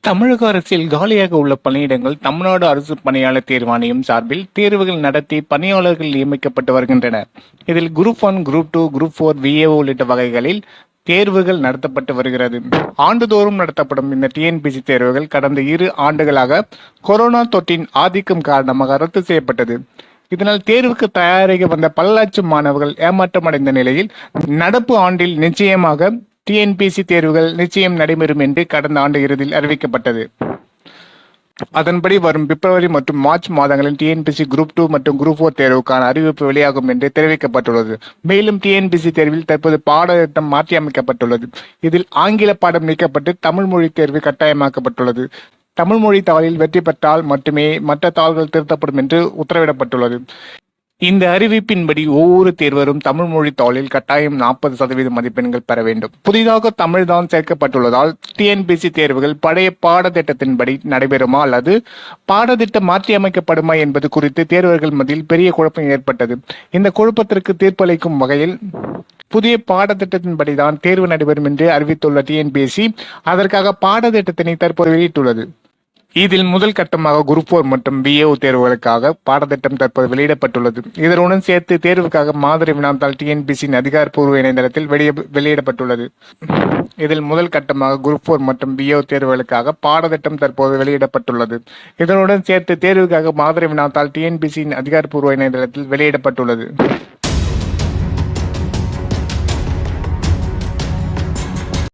தமிழக அரசில் காலியாக உள்ள பணியிடங்கள் தமிழ்நாடு அரசு பணியாளர் தேர்வாணையம் சார்பில் தேர்வுகள் நடத்தி பணியாளர்கள் நியமிக்கப்பட்டு வருகின்றனர். இதில் group one group two group four VAO உள்ளிட்ட வகைகளில் தேர்வுகள் நடத்தப்பட்டு வருகிறது. ஆண்டுதோறும் நடத்தப்படும் இந்த டிஎன்பிசி தேர்வுகள் கடந்த இரு ஆண்டுகளாக கொரோனா தொற்றின் ஆதிக்கம் காரணமாக ரத்து செய்யப்பட்டது. இதனால் தேர்வுக்கு தயாராக வந்த பல மாணவர்கள் ஏமாற்றமடைந்த நிலையில் நடப்பு ஆண்டில் நிச்சயமாக டிஎன்பிசி தேர்வுகள் நிச்சயம் நடைபெறும் என்று கடந்த ஆண்டு இறுதியில் அறிவிக்கப்பட்டது. அதன்படி வரும் பிப்ரவரி மற்றும் மார்ச் மாதங்களில் டிஎன்பிசி குரூப் டூ மற்றும் குரூப் ஃபோர் தேர்வுக்கான அறிவிப்பு வெளியாகும் என்று தெரிவிக்கப்பட்டுள்ளது. மேலும் டிஎன்பிசி தேர்வில் தற்போது பாடத்திட்டம் மாற்றியமைக்கப்பட்டுள்ளது. இதில் ஆங்கில பாடம் நீக்கப்பட்டு தமிழ் மொழி தேர்வு கட்டாயமாக்கப்பட்டுள்ளது. தமிழ் மொழி தாளில் வெற்றி பெற்றால் மட்டுமே மற்ற தாள்கள் திருத்தப்படும் என்று உத்தரவிடப்பட்டுள்ளது. இந்த அறிவிப்பின்படி ஒவ்வொரு தேர்வரும் தமிழ் மொழி தாளில் கட்டாயம் நாற்பது சதவீத மதிப்பெண்கள் பெற வேண்டும். புதிதாக தமிழ் தான் சேர்க்கப்பட்டுள்ளதால் டிஎன்பிசி தேர்வுகள் பழைய பாடத்திட்டத்தின்படி நடைபெறுமா அல்லது பாடத்திட்டம் மாற்றியமைக்கப்படுமா என்பது குறித்து தேர்வர்கள் மத்தியில் பெரிய குழப்பம் ஏற்பட்டது. இந்த குழப்பத்திற்கு தீர்ப்பளிக்கும் வகையில் புதிய பாடத்திட்டத்தின்படி தான் தேர்வு நடைபெறும் என்று அறிவித்துள்ள டிஎன்பிஎஸ்சி அதற்காக பாடத்திட்டத்தினை தற்போது வெளியிட்டுள்ளது. இதில் முதல் கட்டமாக குரூப் போர் மற்றும் பிஏஓ தேர்வுகளுக்காக பாடத்திட்டம் தற்போது வெளியிடப்பட்டுள்ளது. இதனுடன் சேர்த்து தேர்வுக்காக மாதிரி வினாத்தாள் டிஎன்பிசியின் அதிகாரப்பூர்வ இணையதளத்தில் வெளிய வெளியிடப்பட்டுள்ளது. இதில் முதல் கட்டமாக குரூப் போர் மற்றும் பிஏஓ தேர்வுகளுக்காக பாடத்திட்டம் தற்போது வெளியிடப்பட்டுள்ளது. இதனுடன் சேர்த்து தேர்வுக்காக மாதிரி வினாத்தாள் டிஎன்பிசியின் அதிகாரப்பூர்வ இணையதளத்தில் வெளியிடப்பட்டுள்ளது.